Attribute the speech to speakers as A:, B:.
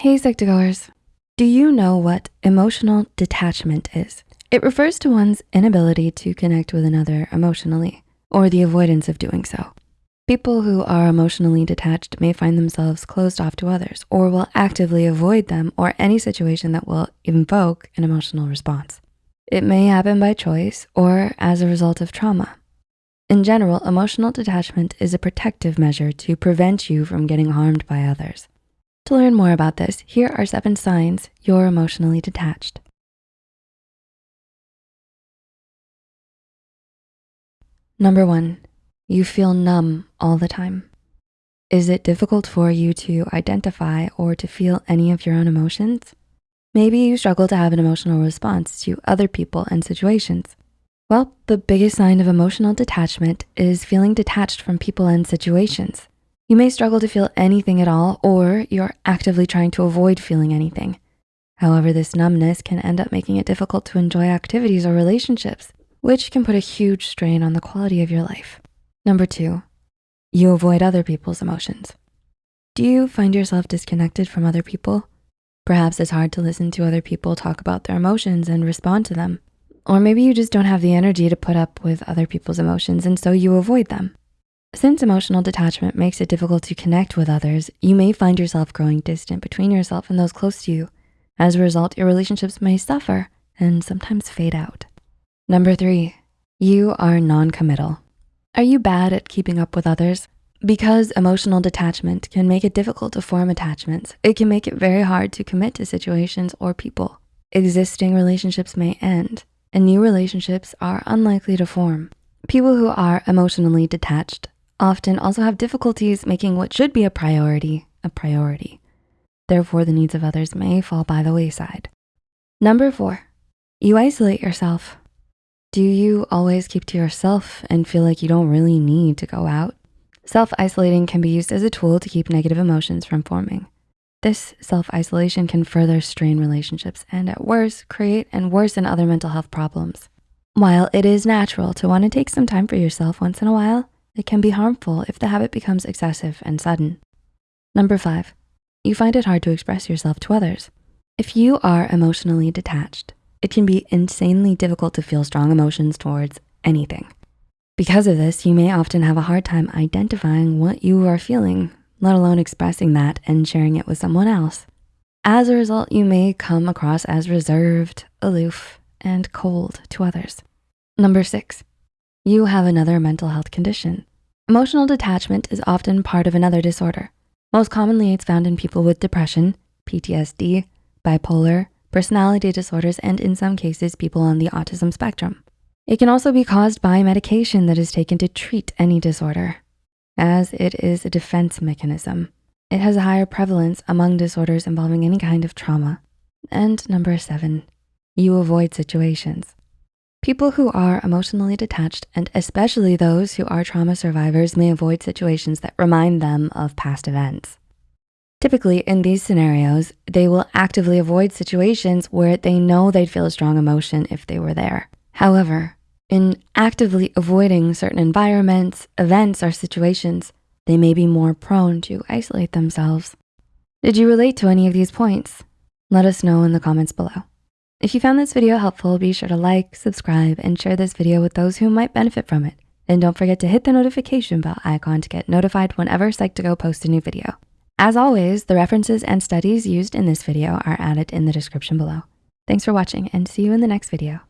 A: Hey Psych2Goers, do you know what emotional detachment is? It refers to one's inability to connect with another emotionally or the avoidance of doing so. People who are emotionally detached may find themselves closed off to others or will actively avoid them or any situation that will invoke an emotional response. It may happen by choice or as a result of trauma. In general, emotional detachment is a protective measure to prevent you from getting harmed by others. To learn more about this, here are seven signs you're emotionally detached. Number one, you feel numb all the time. Is it difficult for you to identify or to feel any of your own emotions? Maybe you struggle to have an emotional response to other people and situations. Well, the biggest sign of emotional detachment is feeling detached from people and situations. You may struggle to feel anything at all, or you're actively trying to avoid feeling anything. However, this numbness can end up making it difficult to enjoy activities or relationships, which can put a huge strain on the quality of your life. Number two, you avoid other people's emotions. Do you find yourself disconnected from other people? Perhaps it's hard to listen to other people talk about their emotions and respond to them. Or maybe you just don't have the energy to put up with other people's emotions and so you avoid them. Since emotional detachment makes it difficult to connect with others, you may find yourself growing distant between yourself and those close to you. As a result, your relationships may suffer and sometimes fade out. Number three, you are non-committal. Are you bad at keeping up with others? Because emotional detachment can make it difficult to form attachments, it can make it very hard to commit to situations or people. Existing relationships may end and new relationships are unlikely to form. People who are emotionally detached often also have difficulties making what should be a priority a priority. Therefore, the needs of others may fall by the wayside. Number four, you isolate yourself. Do you always keep to yourself and feel like you don't really need to go out? Self-isolating can be used as a tool to keep negative emotions from forming. This self-isolation can further strain relationships and at worst, create and worsen other mental health problems. While it is natural to wanna take some time for yourself once in a while, it can be harmful if the habit becomes excessive and sudden. Number five, you find it hard to express yourself to others. If you are emotionally detached, it can be insanely difficult to feel strong emotions towards anything. Because of this, you may often have a hard time identifying what you are feeling, let alone expressing that and sharing it with someone else. As a result, you may come across as reserved, aloof, and cold to others. Number six, you have another mental health condition. Emotional detachment is often part of another disorder. Most commonly, it's found in people with depression, PTSD, bipolar, personality disorders, and in some cases, people on the autism spectrum. It can also be caused by medication that is taken to treat any disorder, as it is a defense mechanism. It has a higher prevalence among disorders involving any kind of trauma. And number seven, you avoid situations. People who are emotionally detached, and especially those who are trauma survivors may avoid situations that remind them of past events. Typically in these scenarios, they will actively avoid situations where they know they'd feel a strong emotion if they were there. However, in actively avoiding certain environments, events, or situations, they may be more prone to isolate themselves. Did you relate to any of these points? Let us know in the comments below. If you found this video helpful, be sure to like, subscribe, and share this video with those who might benefit from it. And don't forget to hit the notification bell icon to get notified whenever Psych2Go posts a new video. As always, the references and studies used in this video are added in the description below. Thanks for watching and see you in the next video.